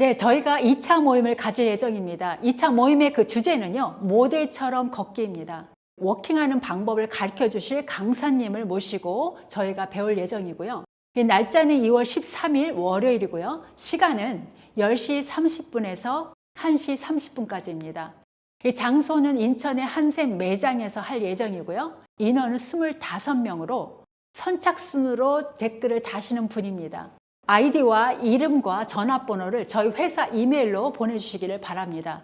네, 저희가 2차 모임을 가질 예정입니다. 2차 모임의 그 주제는요, 모델처럼 걷기입니다. 워킹하는 방법을 가르쳐 주실 강사님을 모시고 저희가 배울 예정이고요. 이 날짜는 2월 13일 월요일이고요. 시간은 10시 30분에서 1시 30분까지입니다. 이 장소는 인천의 한샘 매장에서 할 예정이고요. 인원은 25명으로 선착순으로 댓글을 다시는 분입니다. 아이디와 이름과 전화번호를 저희 회사 이메일로 보내주시기를 바랍니다.